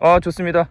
아 좋습니다.